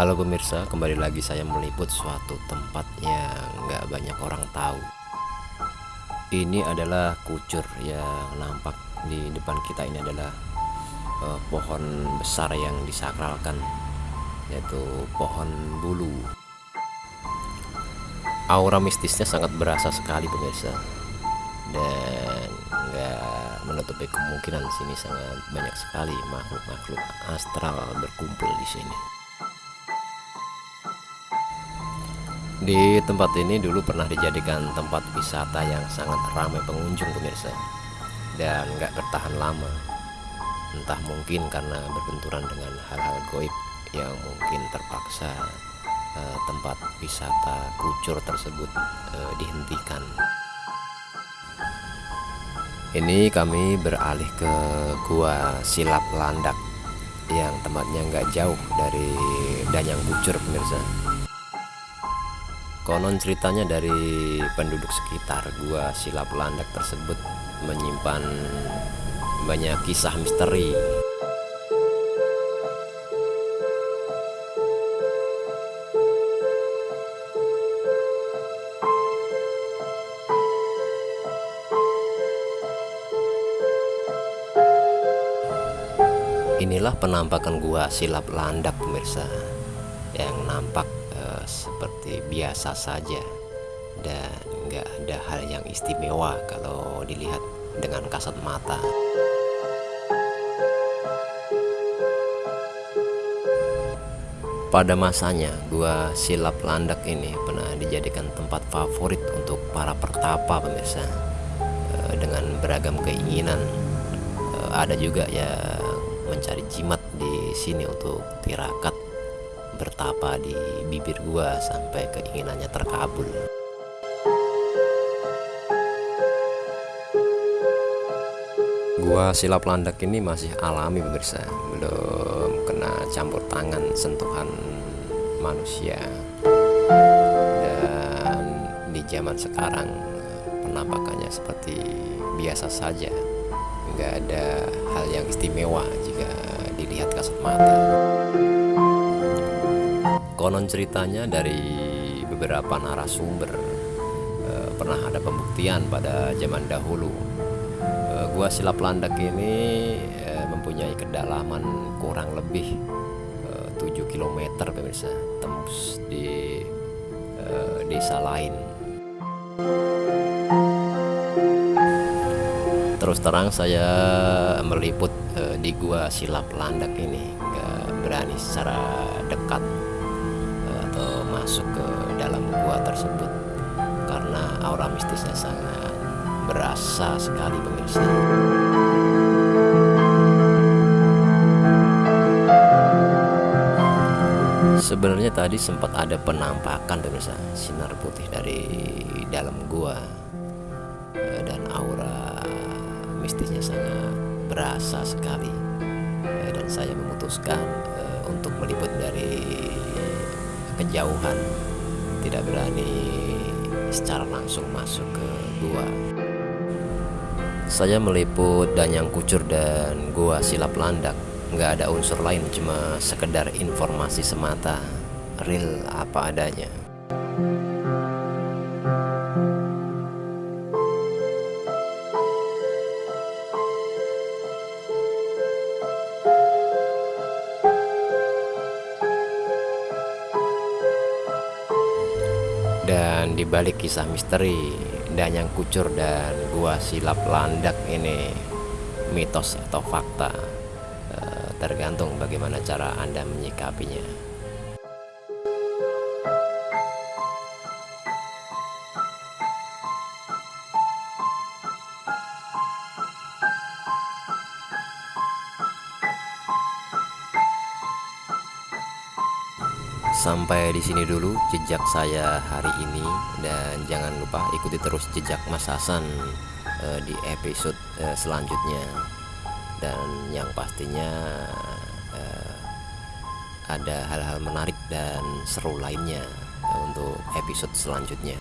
Halo pemirsa, kembali lagi saya meliput suatu tempat yang nggak banyak orang tahu. Ini adalah kucur yang nampak di depan kita ini adalah uh, pohon besar yang disakralkan, yaitu pohon bulu. Aura mistisnya sangat berasa sekali pemirsa, dan nggak menutupi kemungkinan sini sangat banyak sekali makhluk-makhluk astral berkumpul di sini. Di tempat ini dulu pernah dijadikan tempat wisata yang sangat ramai pengunjung pemirsa dan nggak bertahan lama. Entah mungkin karena berbenturan dengan hal-hal goib yang mungkin terpaksa eh, tempat wisata kucur tersebut eh, dihentikan. Ini kami beralih ke Gua Silap Landak yang tempatnya nggak jauh dari Danyang Kucur pemirsa. Konon ceritanya dari penduduk sekitar gua silap landak tersebut menyimpan banyak kisah misteri. Inilah penampakan gua silap landak pemirsa yang nampak seperti biasa saja dan nggak ada hal yang istimewa kalau dilihat dengan kasat mata. Pada masanya, gua silap landak ini pernah dijadikan tempat favorit untuk para pertapa pemirsa eh, dengan beragam keinginan. Eh, ada juga yang mencari jimat di sini untuk tirakat bertapa di bibir gua sampai keinginannya terkabul. Gua silap landak ini masih alami pemirsa, belum kena campur tangan sentuhan manusia. Dan di zaman sekarang penampakannya seperti biasa saja, nggak ada hal yang istimewa jika dilihat kasat mata. Konon ceritanya dari beberapa narasumber e, pernah ada pembuktian pada zaman dahulu. E, gua Silap Landak ini e, mempunyai kedalaman kurang lebih e, 7 km pemirsa, tembus di desa lain. Terus terang saya meliput di gua Silap Landak ini, nggak berani secara dekat masuk ke dalam gua tersebut karena aura mistisnya sangat berasa sekali pemirsa. Sebenarnya tadi sempat ada penampakan pemirsa sinar putih dari dalam gua eh, dan aura mistisnya sangat berasa sekali eh, dan saya memutuskan eh, untuk meliput dari kejauhan tidak berani secara langsung masuk ke gua. Saya meliput Danyang Kucur dan gua Silap Landak. Nggak ada unsur lain cuma sekedar informasi semata. Real apa adanya di balik kisah misteri Danyang Kucur dan Gua Silap Landak ini mitos atau fakta eh, tergantung bagaimana cara Anda menyikapinya. Sampai di sini dulu jejak saya hari ini dan jangan lupa ikuti terus jejak Mas Hasan uh, di episode uh, selanjutnya dan yang pastinya uh, ada hal-hal menarik dan seru lainnya untuk episode selanjutnya.